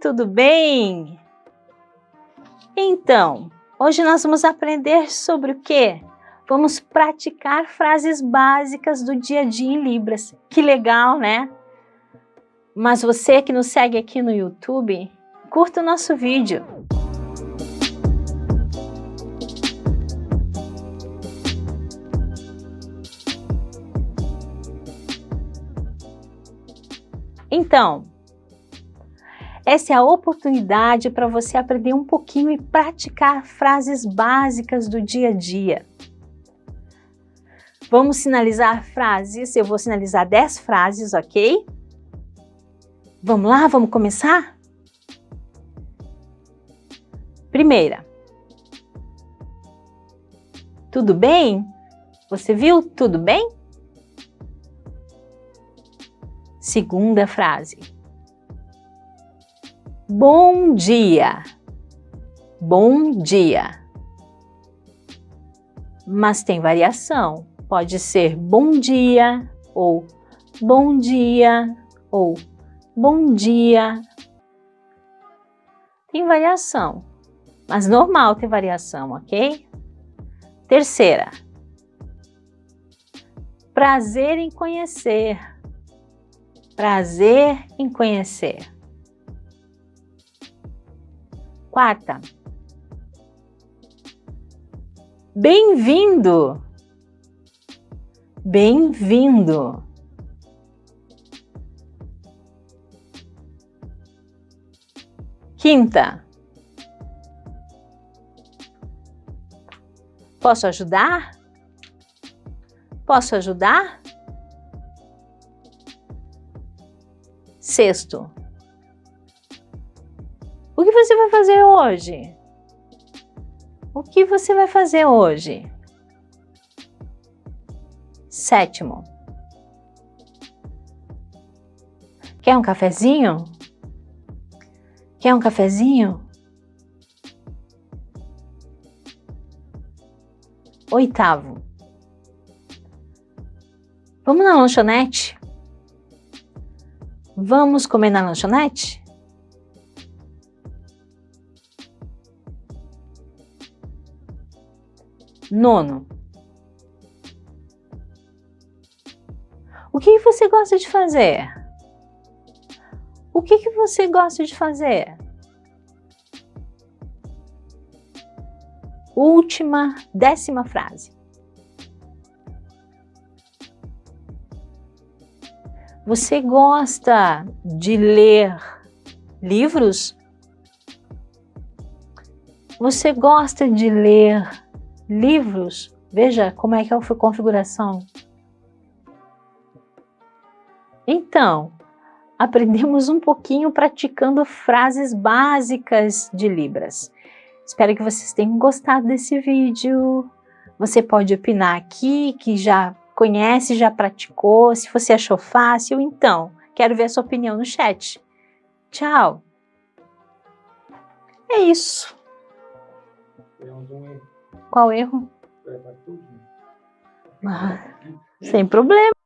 Tudo bem? Então, hoje nós vamos aprender sobre o quê? Vamos praticar frases básicas do dia a dia em Libras. Que legal, né? Mas você que nos segue aqui no YouTube, curta o nosso vídeo. Então, essa é a oportunidade para você aprender um pouquinho e praticar frases básicas do dia a dia. Vamos sinalizar frases, eu vou sinalizar 10 frases, ok? Vamos lá, vamos começar? Primeira. Tudo bem? Você viu tudo bem? Segunda frase. Bom dia. Bom dia. Mas tem variação. Pode ser bom dia ou bom dia ou bom dia. Tem variação, mas normal ter variação, ok? Terceira. Prazer em conhecer. Prazer em conhecer. Quarta. Bem-vindo. Bem-vindo. Quinta. Posso ajudar? Posso ajudar? Sexto. O que você vai fazer hoje? O que você vai fazer hoje? Sétimo. Quer um cafezinho? Quer um cafezinho? Oitavo. Vamos na lanchonete? Vamos comer na lanchonete? Nono. O que você gosta de fazer? O que, que você gosta de fazer? Última, décima frase. Você gosta de ler livros? Você gosta de ler livros, veja como é que é a configuração. Então, aprendemos um pouquinho praticando frases básicas de Libras. Espero que vocês tenham gostado desse vídeo. Você pode opinar aqui, que já conhece, já praticou, se você achou fácil, então, quero ver a sua opinião no chat. Tchau! É isso. Qual erro? Ah, sem problema.